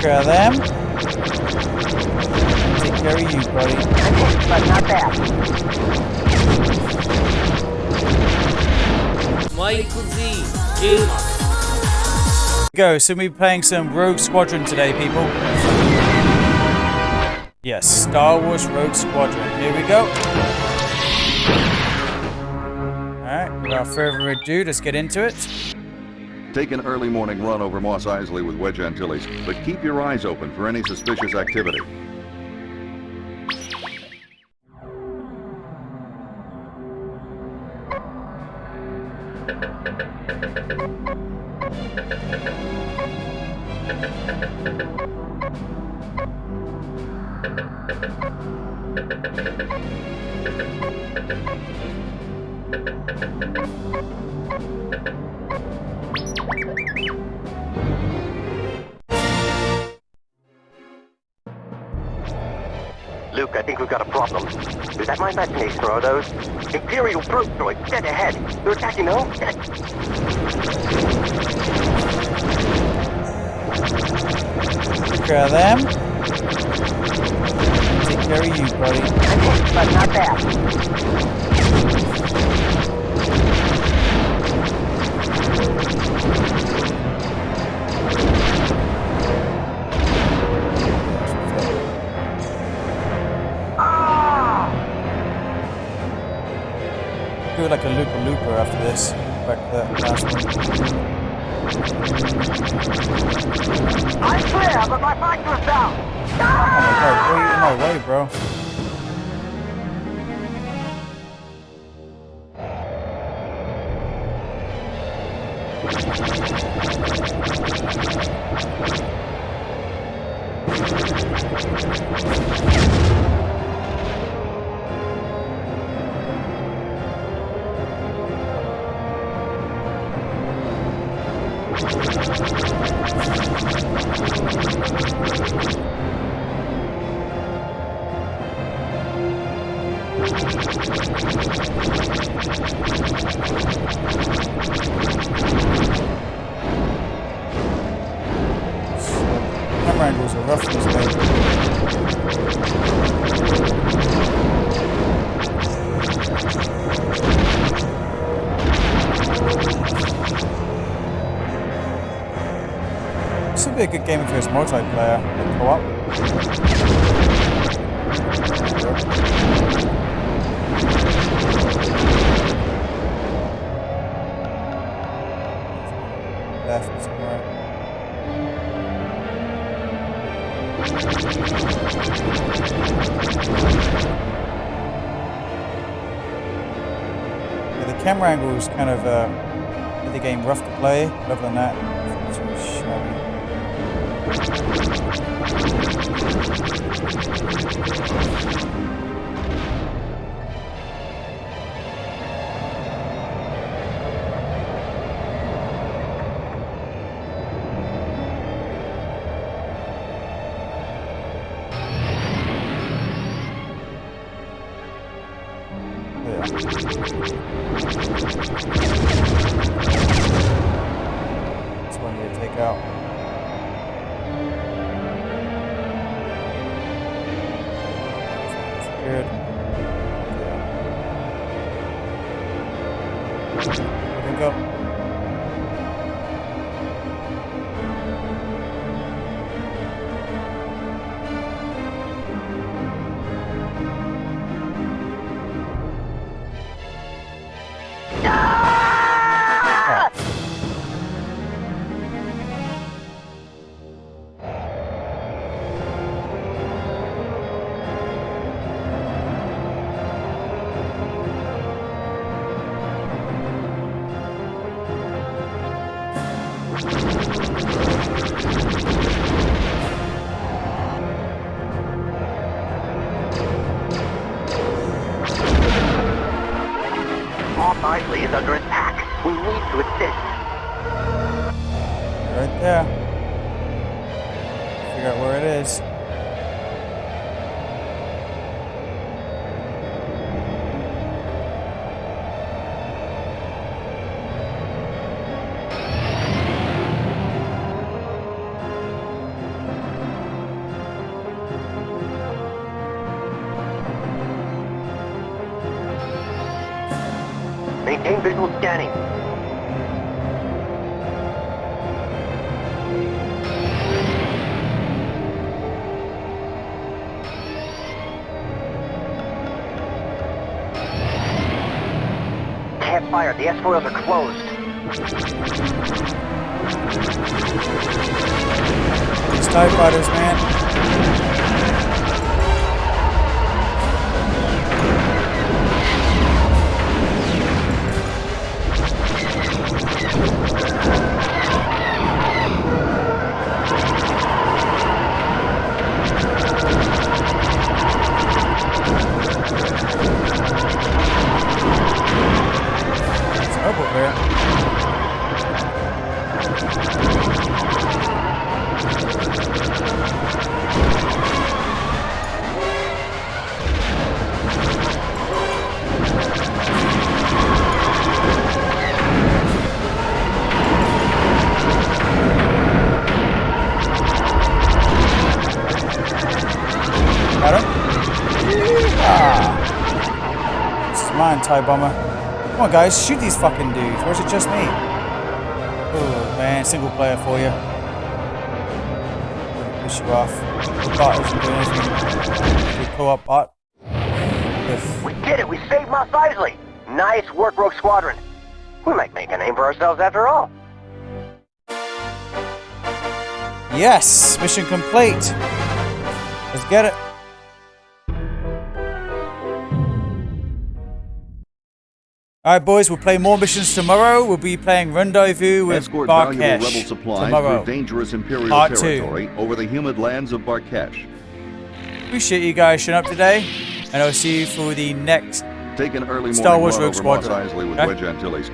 Care of them. Take care of you, buddy. But not bad. Michael Z. Gamer. Go, so we'll be playing some Rogue Squadron today, people. Yes, Star Wars Rogue Squadron. Here we go. Alright, without further ado, let's get into it. Take an early morning run over Mos Eisley with Wedge Antilles, but keep your eyes open for any suspicious activity. think we've got a problem. Is that my imagination or are those Imperial probe droids dead ahead? They're attacking the home. Take care of them. Take care of you, buddy. But not bad. Do like a looper looper after this. Back to that last uh, one. I'm clear, but my factor's down. Oh my god, what are you in my way, bro? Be a good game if it was multiplayer, co-op. Yeah, the camera angle is kind of uh, the game rough to play. Other than that, That's good. Yeah. Here we go. Moss is under attack. We need to assist. Right there. Figure out where it is. Maintain visual scanning. Can't fire. The S-foils are closed. These TIE fighters, man. TIE Bomber. Come on, guys, shoot these fucking dudes. Or is it just me? Oh, man, single player for you. Push you off. Bot isn't doing anything. The co-op bot. If We did it! We saved Mos Eisley! Nice work, Rogue Squadron. We might make a name for ourselves after all. Yes! Mission complete! Let's get it. Alright boys, we'll play more missions tomorrow. We'll be playing Rendezvous with Escort valuable rebel Barkhesh supplies tomorrow. through dangerous Imperial Part two. over the humid lands of Barkhesh. Appreciate you guys showing up today. And I'll see you for the next Take an early Star Wars Rogue Squadron. With Okay. Wedge Antilles.